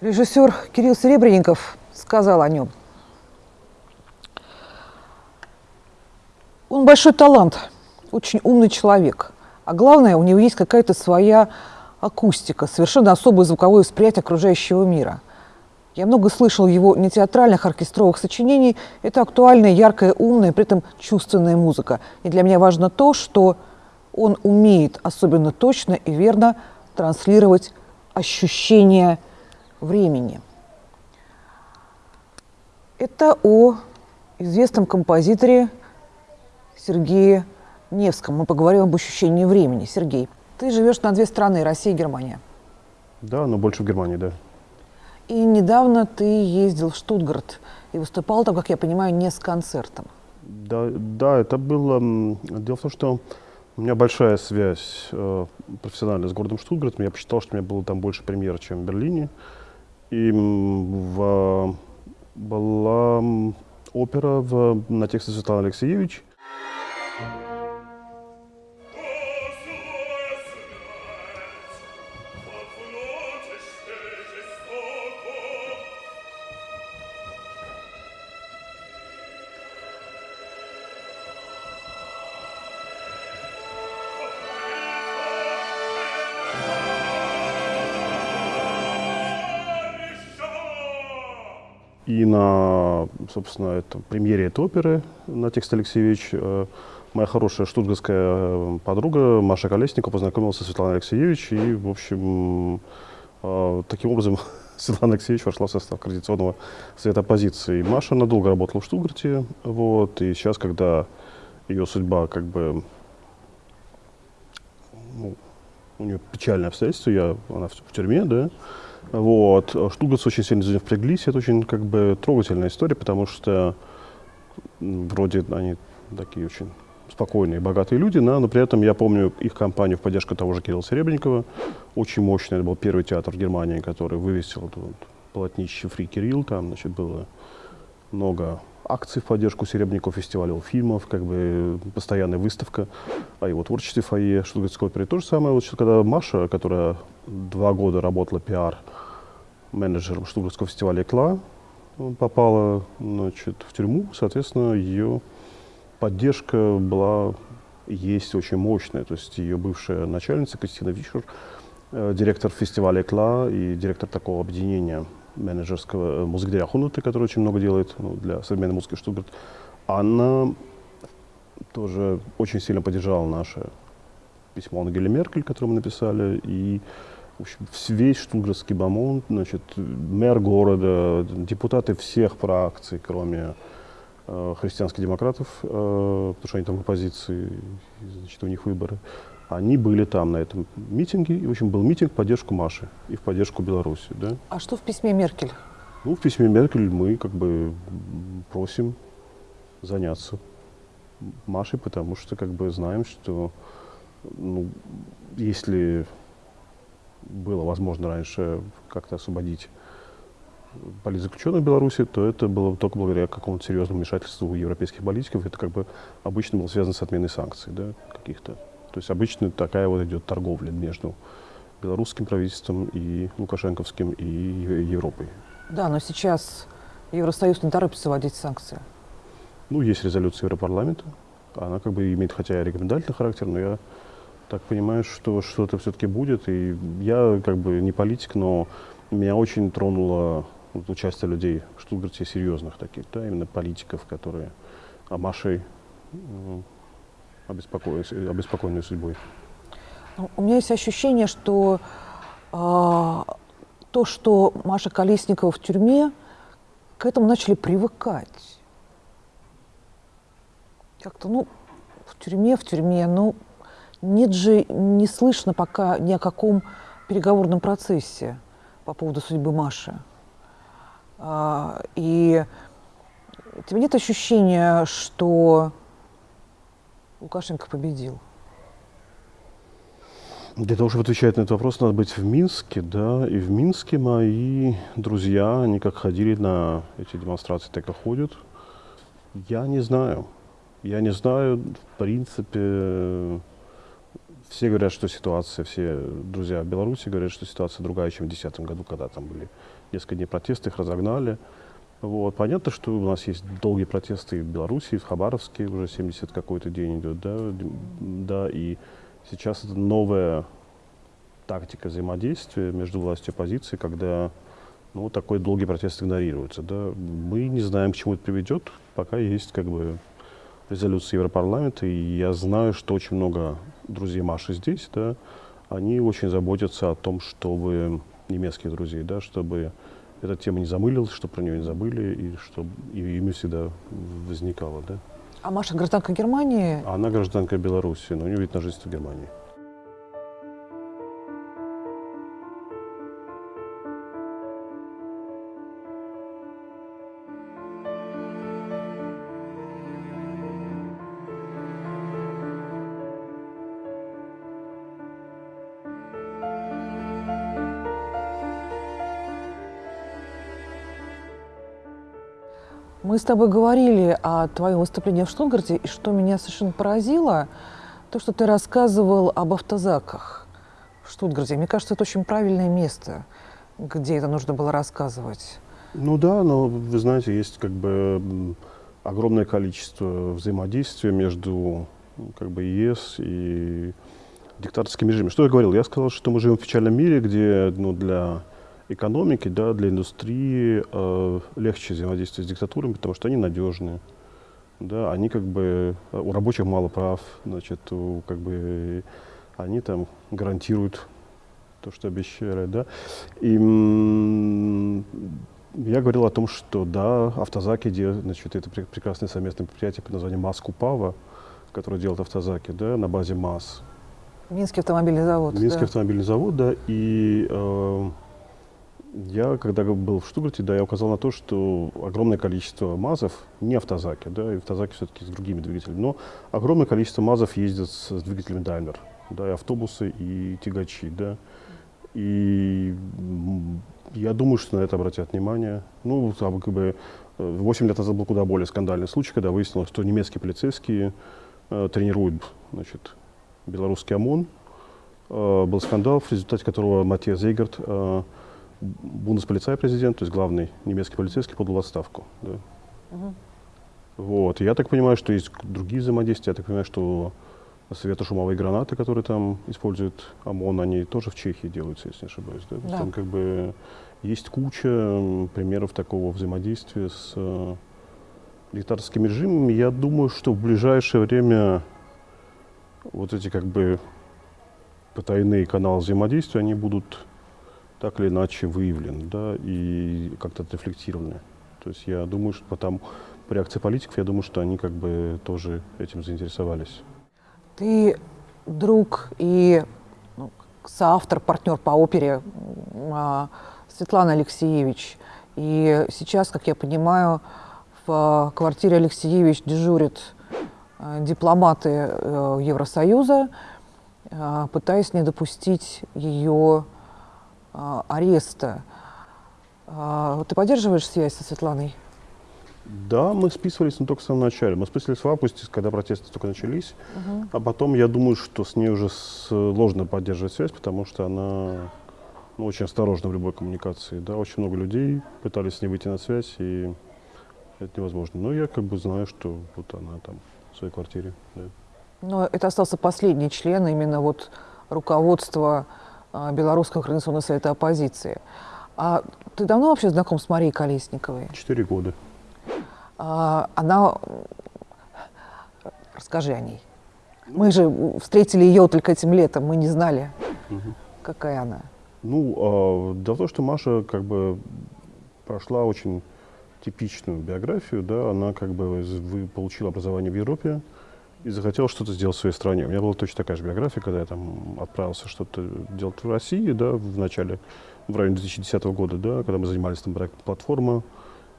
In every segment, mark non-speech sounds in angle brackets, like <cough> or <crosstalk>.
Режиссер Кирилл Серебренников сказал о нем. Он большой талант, очень умный человек. А главное, у него есть какая-то своя акустика, совершенно особое звуковое восприятие окружающего мира. Я много слышал его не театральных оркестровых сочинений. Это актуальная, яркая, умная, при этом чувственная музыка. И для меня важно то, что он умеет особенно точно и верно транслировать ощущение времени. Это о известном композиторе Сергее Невском. Мы поговорим об ощущении времени. Сергей, ты живешь на две страны, Россия и Германия. Да, но больше в Германии, да. И недавно ты ездил в Штутгарт и выступал там, как я понимаю, не с концертом. Да, да это было... Дело в том, что у меня большая связь э, профессиональная с городом Штутгартом. Я посчитал, что у меня было там больше премьер, чем в Берлине. И в, была опера в, на тексте Светланы Алексеевич. И на, собственно, это, премьере этой оперы на текст Алексеевич э, моя хорошая штутгарская э, подруга Маша Колесникова познакомилась со Светланой Алексеевич. И, в общем, э, таким образом <laughs> Светлана Алексеевич вошла в состав Координационного совета оппозиции. Маша надолго работала в Штутгарте. Вот, и сейчас, когда ее судьба как бы ну, у нее печальные обстоятельства, я, она в, в тюрьме, да, вот. Штутгарцы очень сильно впряглись. Это очень как бы трогательная история, потому что вроде они такие очень спокойные, богатые люди, да, но при этом я помню их кампанию в поддержку того же Кирилла Серебренникова. Очень мощный. Это был первый театр в Германии, который вывесил вот, вот, полотнище «Фри Кирилл». Там значит, было много акций в поддержку Серебренникова, фестиваля фильмов, как бы постоянная выставка о его творчестве фойе Штутгартской оперы. То же самое, вот, когда Маша, которая два года работала пиар-менеджером Штутгартского фестиваля «Экла», попала значит, в тюрьму, соответственно, ее поддержка была есть очень мощная. То есть ее бывшая начальница Кристина Вишер, э, директор фестиваля «Экла» и директор такого объединения менеджерского э, музыкдиря Хунуты, который очень много делает ну, для современной музыки Штутгарт, она тоже очень сильно поддержала наше письмо Ангеле Меркель, которое мы написали, и в общем, весь штутгартский бомонд, значит, мэр города, депутаты всех фракций, кроме э, христианских демократов, э, потому что они там в оппозиции, значит, у них выборы, они были там на этом митинге, и, в общем, был митинг в поддержку Маши и в поддержку Беларуси. Да? А что в письме Меркель? Ну, в письме Меркель мы как бы просим заняться Машей, потому что как бы знаем, что ну, если было возможно раньше как-то освободить политзаключенных в Беларуси, то это было только благодаря какому-то серьезному вмешательству европейских политиков. Это как бы обычно было связано с отменой санкций да, каких-то. То есть обычно такая вот идет торговля между белорусским правительством и лукашенковским и Европой. Да, но сейчас Евросоюз не торопится вводить санкции. Ну, есть резолюция Европарламента. Она как бы имеет хотя и рекомендательный характер, но я так понимаю, что что-то все-таки будет. И я как бы не политик, но меня очень тронуло вот, участие людей в Штутгарте серьезных таких, да, именно политиков, которые о Машей обеспокоенной судьбой? Ну, у меня есть ощущение, что э, то, что Маша Колесникова в тюрьме, к этому начали привыкать. Как-то, ну, в тюрьме, в тюрьме, ну, нет же, не слышно пока ни о каком переговорном процессе по поводу судьбы Маши. А, и у тебя нет ощущения, что Лукашенко победил? Для того, чтобы отвечать на этот вопрос, надо быть в Минске, да, и в Минске мои друзья, они как ходили на эти демонстрации, так и ходят. Я не знаю. Я не знаю, в принципе, все говорят, что ситуация, все друзья в Беларуси говорят, что ситуация другая, чем в 2010 году, когда там были несколько дней протесты, их разогнали. Вот. Понятно, что у нас есть долгие протесты в Беларуси, в Хабаровске уже 70 какой-то день идет, да, да, и сейчас это новая тактика взаимодействия между властью и оппозицией, когда ну, такой долгий протест игнорируется. Да. Мы не знаем, к чему это приведет, пока есть как бы резолюции Европарламента, и я знаю, что очень много друзей Маши здесь, да, они очень заботятся о том, чтобы немецких друзей, да, чтобы эта тема не замылилась, чтобы про нее не забыли, и чтобы и ими всегда возникало. Да. А Маша гражданка Германии? Она гражданка Беларуси, но у нее вид на жительство Германии. Мы с тобой говорили о твоем выступлении в Штутгарте, и что меня совершенно поразило, то, что ты рассказывал об автозаках в Штутгарте. Мне кажется, это очень правильное место, где это нужно было рассказывать. Ну да, но вы знаете, есть как бы огромное количество взаимодействия между как бы ЕС и диктаторским режимом. Что я говорил? Я сказал, что мы живем в печальном мире, где ну, для экономики, да, для индустрии э, легче взаимодействовать с диктатурами, потому что они надежные. Да, они как бы, э, у рабочих мало прав, значит, у, как бы, они там гарантируют то, что обещали, да. И я говорил о том, что да, автозаки, значит, это прекрасное совместное предприятие под названием МАС-Купава, которое делает автозаки, да, на базе МАС. Минский автомобильный завод. Минский да. автомобильный завод, да, и э, я, когда был в Штутгарте, да, я указал на то, что огромное количество МАЗов, не автозаки, да, и автозаки все-таки с другими двигателями, но огромное количество МАЗов ездят с, с двигателями Daimler, да, и автобусы, и тягачи, да. И я думаю, что на это обратят внимание. Ну, как бы 8 лет назад был куда более скандальный случай, когда выяснилось, что немецкие полицейские э, тренируют, значит, белорусский ОМОН. Э, был скандал, в результате которого Матья Зейгард э, бундесполицай президент, то есть главный немецкий полицейский, подал отставку. Да. Угу. Вот. я так понимаю, что есть другие взаимодействия. Я так понимаю, что светошумовые гранаты, которые там используют ОМОН, они тоже в Чехии делаются, если не ошибаюсь. Да? Да. Там как бы есть куча примеров такого взаимодействия с э, диктаторским режимом. Я думаю, что в ближайшее время вот эти как бы потайные каналы взаимодействия, они будут так или иначе выявлены да, и как-то отрефлектированы. То есть я думаю, что потом по реакции политиков, я думаю, что они как бы тоже этим заинтересовались. Ты друг и ну, соавтор, партнер по опере а, Светлана Алексеевич. И сейчас, как я понимаю, в квартире Алексеевич дежурят а, дипломаты э, Евросоюза, а, пытаясь не допустить ее ареста. А, ты поддерживаешь связь со Светланой? Да, мы списывались, но только в самом начале. Мы списывались в августе, когда протесты только начались. Угу. А потом, я думаю, что с ней уже сложно поддерживать связь, потому что она ну, очень осторожна в любой коммуникации. Да? Очень много людей пытались с ней выйти на связь, и это невозможно. Но я как бы знаю, что вот она там в своей квартире. Да. Но это остался последний член именно вот руководства а, Белорусского координационного совета оппозиции. А ты давно вообще знаком с Марией Колесниковой? Четыре года. А, она... Расскажи о ней. Мы же встретили ее только этим летом, мы не знали, угу. какая она. Ну, дело в том, что Маша как бы прошла очень типичную биографию, да, она как бы получила образование в Европе, и захотел что-то сделать в своей стране. У меня была точно такая же биография, когда я там отправился что-то делать в России, да, в начале, в районе 2010 года, да, когда мы занимались там проектом платформы,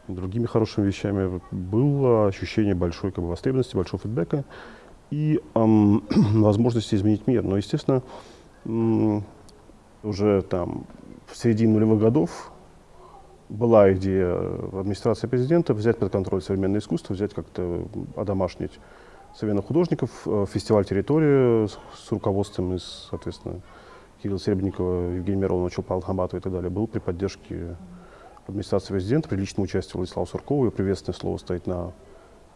другими хорошими вещами, было ощущение большой как бы, востребованности, большого фидбэка и эм, <clears throat> возможности изменить мир. Но, естественно, эм, уже там в середине нулевых годов была идея администрации президента взять под контроль современное искусство, взять как-то одомашнить современных художников, э, фестиваль «Территория» с, с руководством из, соответственно, Кирилла Серебникова, Евгения Миронова, Чулпана Хаматова и так далее, был при поддержке администрации президента. При личном участии Владислава Суркова. И приветственное слово стоит на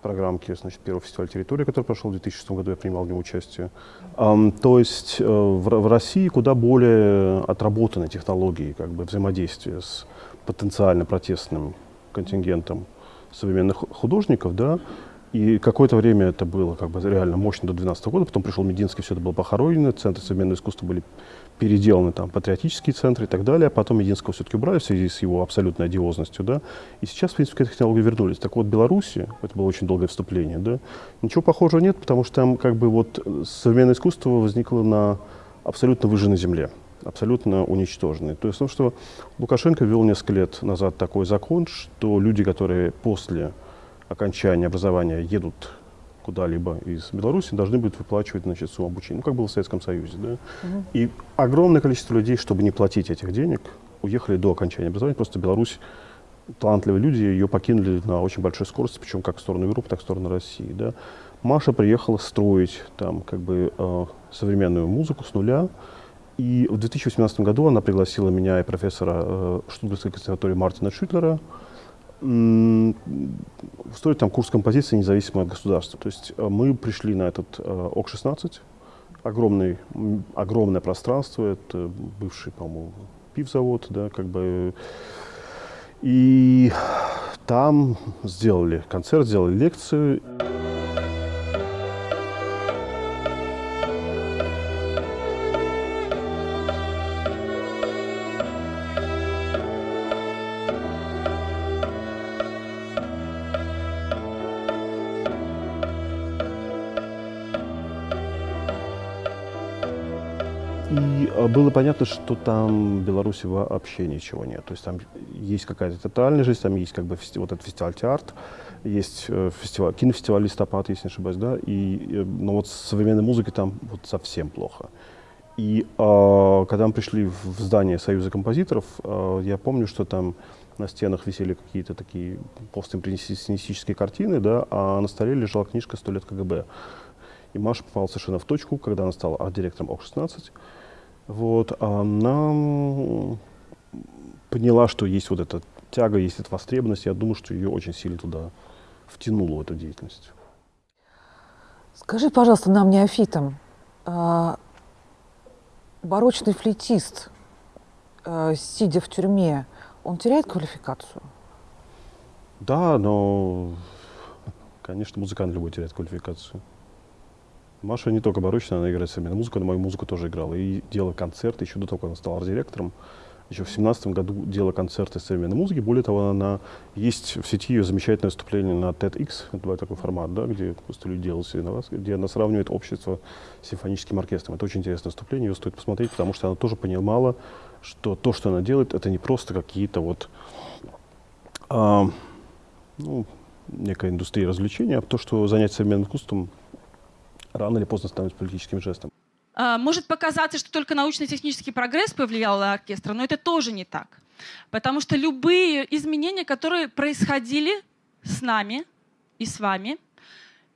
программке значит, первого фестиваля «Территория», который прошел в 2006 году, я принимал в нем участие. Um, то есть э, в, в России куда более отработаны технологии как бы, взаимодействия с потенциально протестным контингентом современных художников, да, и какое-то время это было как бы реально мощно до 2012 года, потом пришел Мединский, все это было похоронено, центры современного искусства были переделаны, там, патриотические центры и так далее, а потом Мединского все-таки убрали в связи с его абсолютной одиозностью, да, и сейчас, в принципе, к этой технологии вернулись. Так вот, в Беларуси, это было очень долгое вступление, да, ничего похожего нет, потому что там как бы вот современное искусство возникло на абсолютно выжженной земле абсолютно уничтожены. То есть, том, что Лукашенко ввел несколько лет назад такой закон, что люди, которые после окончания образования едут куда-либо из Беларуси, должны будут выплачивать значит, сумму обучения, ну, как было в Советском Союзе. Да? Угу. И огромное количество людей, чтобы не платить этих денег, уехали до окончания образования. Просто Беларусь, талантливые люди ее покинули на очень большой скорости, причем как в сторону Европы, так и в сторону России. Да? Маша приехала строить там как бы э, современную музыку с нуля, и в 2018 году она пригласила меня и профессора э, Штутгарской консерватории Мартина Шютлера устроить там курс композиции независимой от государства. То есть э, мы пришли на этот э, ОК-16, огромный, огромное пространство, это бывший, по-моему, пивзавод, да, как бы, и там сделали концерт, сделали лекцию. Понятно, что там в Беларуси вообще ничего нет. То есть там есть какая-то тотальная жизнь, там есть как бы вот этот фестиваль театр, есть э, фестиваль, кинофестиваль «Листопад», если не ошибаюсь, да, и, э, но вот с современной музыкой там вот совсем плохо. И э, когда мы пришли в здание Союза композиторов, э, я помню, что там на стенах висели какие-то такие постимпрессионистические картины, да, а на столе лежала книжка «Сто лет КГБ». И Маша попала совершенно в точку, когда она стала арт-директором ОК-16. Вот, она поняла, что есть вот эта тяга, есть эта востребованность. Я думаю, что ее очень сильно туда втянуло в эту деятельность. Скажи, пожалуйста, нам, неофитам, а, барочный флейтист, а, сидя в тюрьме, он теряет квалификацию? Да, но, конечно, музыкант любой теряет квалификацию. Маша не только барочная, она играет современную музыку, она мою музыку тоже играла. И делала концерты еще до того, как она стала арт-директором. Еще в семнадцатом году делала концерты современной музыки. Более того, она есть в сети ее замечательное выступление на TEDx, это такой формат, да, где просто люди делают на вас, где она сравнивает общество с симфоническим оркестром. Это очень интересное выступление, его стоит посмотреть, потому что она тоже понимала, что то, что она делает, это не просто какие-то вот а, ну, некая индустрия развлечения, а то, что занятие современным искусством рано или поздно становится политическим жестом. А, может показаться, что только научно-технический прогресс повлиял на оркестр, но это тоже не так. Потому что любые изменения, которые происходили с нами и с вами,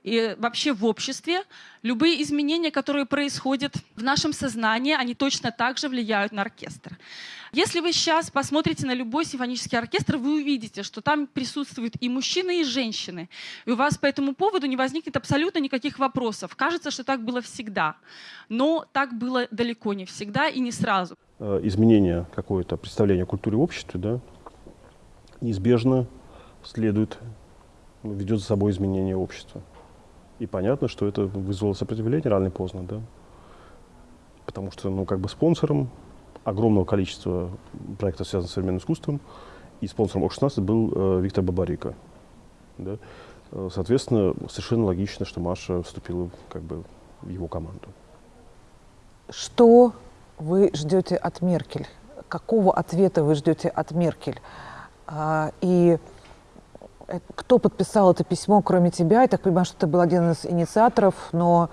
и вообще в обществе, любые изменения, которые происходят в нашем сознании, они точно так же влияют на оркестр. Если вы сейчас посмотрите на любой симфонический оркестр, вы увидите, что там присутствуют и мужчины, и женщины. И у вас по этому поводу не возникнет абсолютно никаких вопросов. Кажется, что так было всегда. Но так было далеко не всегда и не сразу. Э, изменение какое-то представления о культуре в обществе да, неизбежно следует, ведет за собой изменение общества. И понятно, что это вызвало сопротивление рано или поздно, да. Потому что, ну, как бы спонсором огромного количества проектов, связанных с современным искусством, и спонсором ОК-16 был э, Виктор Бабарика. Да. Э, соответственно, совершенно логично, что Маша вступила как бы, в его команду. Что вы ждете от Меркель? Какого ответа вы ждете от Меркель? А, и кто подписал это письмо, кроме тебя? Я так понимаю, что ты был один из инициаторов, но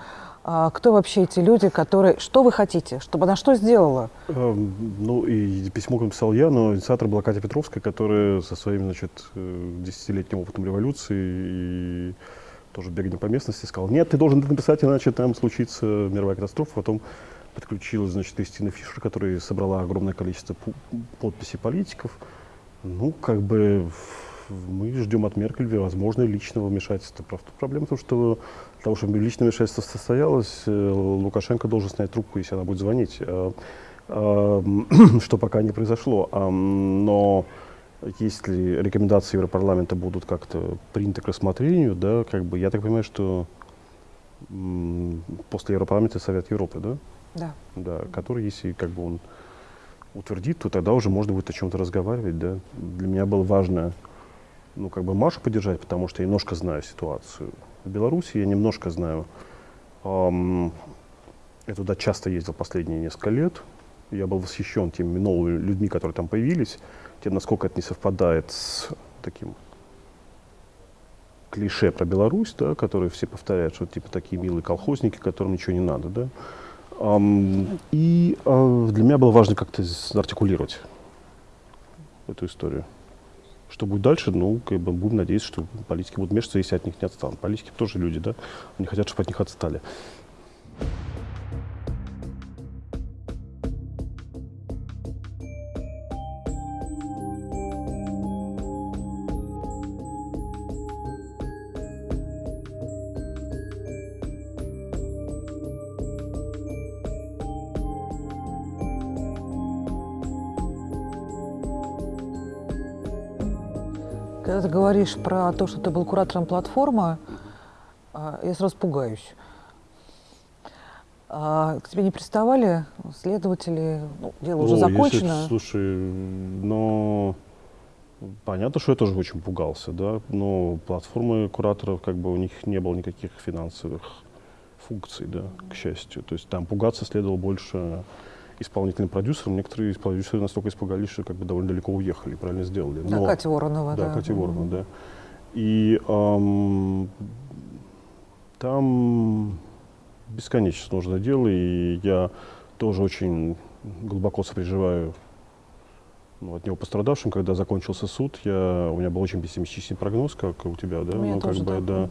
а, кто вообще эти люди, которые... Что вы хотите? Чтобы она что сделала? Эм, ну, и письмо написал я, но инициатор была Катя Петровская, которая со своим, значит, э, десятилетним опытом революции и тоже бегание по местности сказала, нет, ты должен это написать, иначе там случится мировая катастрофа. Потом подключилась, значит, Кристина Фишер, которая собрала огромное количество подписей политиков. Ну, как бы мы ждем от Меркель возможно личного вмешательства. Просто проблема в том, что для того, чтобы личное вмешательство состоялось, э, Лукашенко должен снять трубку, если она будет звонить, а, а, <clears throat> что пока не произошло. А, но если рекомендации Европарламента будут как-то приняты к рассмотрению, да, как бы, я так понимаю, что после Европарламента Совет Европы, да? Да. Да, который, если как бы он утвердит, то тогда уже можно будет о чем-то разговаривать, да. Для меня было важно, ну, как бы Машу поддержать, потому что я немножко знаю ситуацию. В Беларуси я немножко знаю. Эм, я туда часто ездил последние несколько лет. Я был восхищен теми новыми людьми, которые там появились, тем, насколько это не совпадает с таким клише про Беларусь, да, которые все повторяют, что типа такие милые колхозники, которым ничего не надо, да. Um, и uh, для меня было важно как-то артикулировать эту историю. Что будет дальше, ну, как бы будем надеяться, что политики будут вмешиваться, если от них не отстанут. Политики тоже люди, да, они хотят, чтобы от них отстали. Когда ты говоришь про то, что ты был куратором платформы, а, я сразу пугаюсь. А к тебе не приставали следователи? Ну, дело уже закончено. Если, слушай, но понятно, что я тоже очень пугался, да. Но платформы кураторов, как бы у них не было никаких финансовых функций, да, к счастью. То есть там пугаться следовало больше исполнительным продюсером. Некоторые продюсеры настолько испугались, что как бы довольно далеко уехали, правильно сделали. Но, да, Катя Воронова, да. Да, Катя Воронова, да. И эм, там бесконечно сложное дело, и я тоже очень глубоко сопереживаю ну, от него пострадавшим, когда закончился суд, я, у меня был очень пессимистичный прогноз, как у тебя, да? У меня ну, как тоже бы, так. да.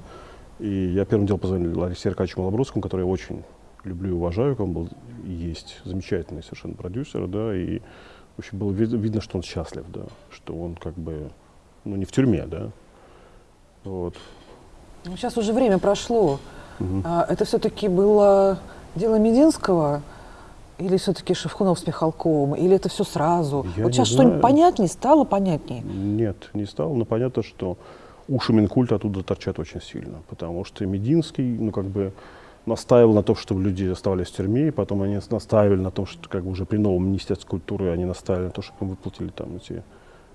И я первым делом позвонил Ларисе Аркадьевичу Малобродскому, который очень люблю и уважаю, он был есть замечательный совершенно продюсер, да, и в общем было вид видно, что он счастлив, да, что он как бы, ну не в тюрьме, да, вот. Ну, сейчас уже время прошло. Мгм. А, это все-таки было дело Мединского или все-таки Шевкунов с Михалковым, или это все сразу? Я вот сейчас что-нибудь понятнее стало понятнее? Нет, не стало, но понятно, что уши Минкульта оттуда торчат очень сильно, потому что Мединский, ну, как бы настаивал на том, чтобы люди оставались в тюрьме, и потом они настаивали на том, что как бы уже при новом Министерстве культуры они настаивали на том, чтобы им выплатили там эти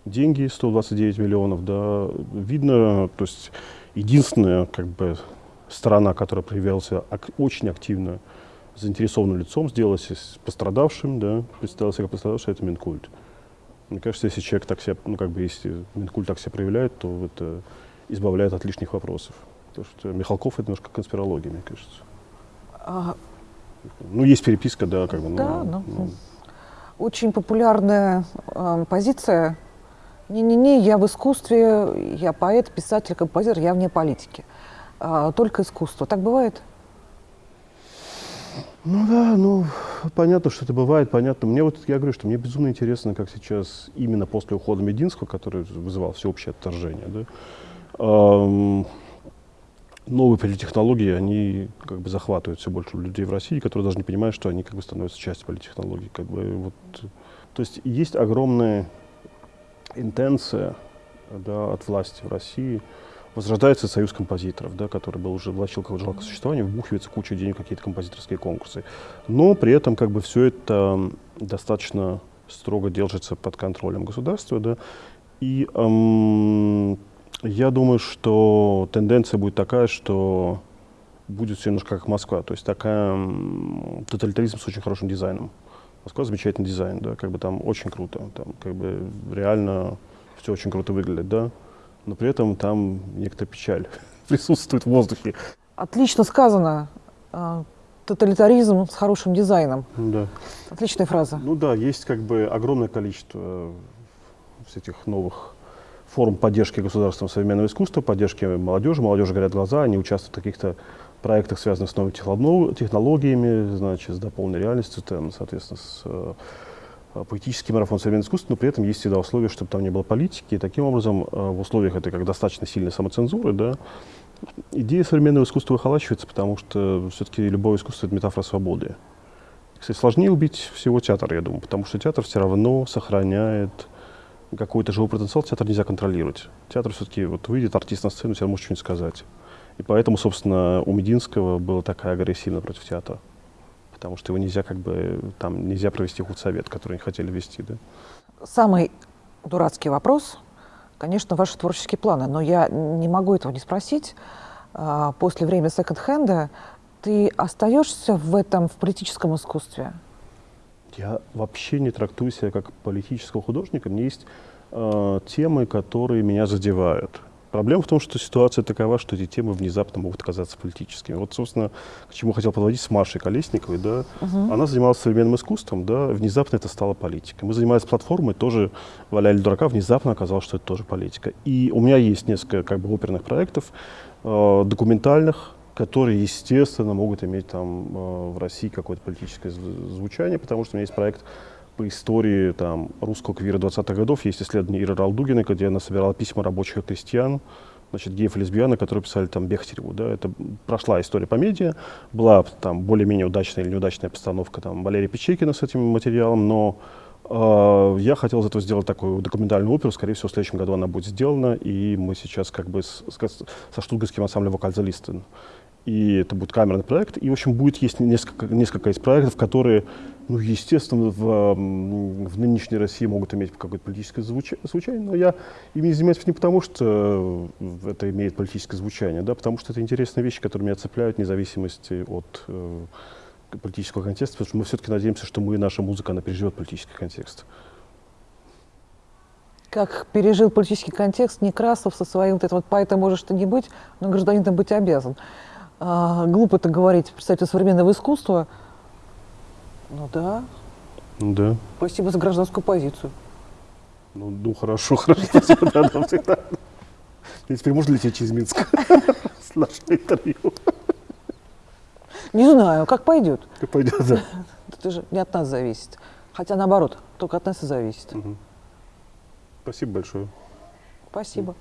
деньги, 129 миллионов, да, видно, то есть единственная как бы сторона, которая проявлялась ак- очень активно заинтересованным лицом, сделалась пострадавшим, да, представился как пострадавший, это Минкульт. Мне кажется, если человек так себя, ну, как бы, если Минкульт так себя проявляет, то это избавляет от лишних вопросов. Потому что Михалков это немножко конспирология, мне кажется. А, Ну, есть переписка, да, как бы. ну, Да, ну, ну, очень популярная э, позиция. Не-не-не, я в искусстве, я поэт, писатель, композитор, я вне политики. А, только искусство. Так бывает? Ну да, ну понятно, что это бывает, понятно. Мне вот, я говорю, что мне безумно интересно, как сейчас, именно после ухода Мединского, который вызывал всеобщее отторжение, да, ам, новые политтехнологии, они как бы захватывают все больше людей в России, которые даже не понимают, что они как бы становятся частью политтехнологий. Как бы, вот, то есть есть огромная интенция да, от власти в России, возрождается союз композиторов, да, который был уже влачил какое-то жалкое существование, вбухивается куча денег какие-то композиторские конкурсы. Но при этом как бы все это достаточно строго держится под контролем государства, да, и эм, я думаю, что тенденция будет такая, что будет все немножко как Москва, то есть такая тоталитаризм с очень хорошим дизайном. Москва замечательный дизайн, да, как бы там очень круто, там как бы реально все очень круто выглядит, да, но при этом там некоторая печаль <laughs> присутствует в воздухе. Отлично сказано. А, тоталитаризм с хорошим дизайном. Да. Отличная фраза. Ну да, есть как бы огромное количество э, этих новых форм поддержки государством современного искусства, поддержки молодежи. Молодежи горят глаза, они участвуют в каких-то проектах, связанных с новыми техно- технологиями, значит, с дополненной реальностью, там, соответственно, с э, поэтический марафон современного искусства, но при этом есть всегда условия, чтобы там не было политики. И таким образом, э, в условиях этой как достаточно сильной самоцензуры, да, идея современного искусства выхолачивается, потому что все-таки любое искусство — это метафора свободы. Кстати, сложнее убить всего театр, я думаю, потому что театр все равно сохраняет какой-то живой потенциал, театр нельзя контролировать. Театр все-таки, вот выйдет артист на сцену, театр может что-нибудь сказать. И поэтому, собственно, у Мединского была такая агрессивная против театра. Потому что его нельзя как бы, там, нельзя провести худсовет, который они хотели вести, да. Самый дурацкий вопрос, конечно, ваши творческие планы, но я не могу этого не спросить. А, После времени секонд-хенда ты остаешься в этом, в политическом искусстве? Я вообще не трактую себя как политического художника. Мне есть э, темы, которые меня задевают. Проблема в том, что ситуация такова, что эти темы внезапно могут оказаться политическими. Вот, собственно, к чему хотел подводить с Машей Колесниковой. Да? Она занималась современным искусством, да, внезапно это стало политикой. Мы занимались платформой, тоже валяли дурака, внезапно оказалось, что это тоже политика. И у меня есть несколько как бы оперных проектов, э, документальных, которые, естественно, могут иметь там э, в России какое-то политическое зв- звучание, потому что у меня есть проект по истории там, русского квира 20-х годов. Есть исследование Иры Ралдугиной, где она собирала письма рабочих и крестьян, значит, геев и лесбиян, которые писали там Бехтереву. Да? Это прошла история по медиа, была там более-менее удачная или неудачная постановка там, Валерия Печекина с этим материалом, но э, я хотел из этого сделать такую документальную оперу. Скорее всего, в следующем году она будет сделана, и мы сейчас как бы с- с- со штутгарским ансамблем «Вокальзалистен» и это будет камерный проект. И, в общем, будет есть несколько, несколько из проектов, которые, ну, естественно, в, в нынешней России могут иметь какое-то политическое звуча- звучание, но я ими занимаюсь не потому, что э, это имеет политическое звучание, да, потому что это интересные вещи, которые меня цепляют, вне зависимости от э, политического контекста, потому что мы все-таки надеемся, что мы, наша музыка, она переживет политический контекст. Как пережил политический контекст Некрасов со своим вот это вот поэтом можешь ты не быть, но гражданином быть обязан. А, глупо это говорить представителю современного искусства. Ну да, Да. спасибо за гражданскую позицию. Ну, ну хорошо, <laughs> хорошо. спасибо, да, да, всегда. Теперь можно лететь через Минск <laughs> с нашего интервью? Не знаю, как пойдет. Как пойдет, да. <laughs> Это же не от нас зависит. Хотя наоборот, только от нас и зависит. Мгм. Спасибо большое. Спасибо.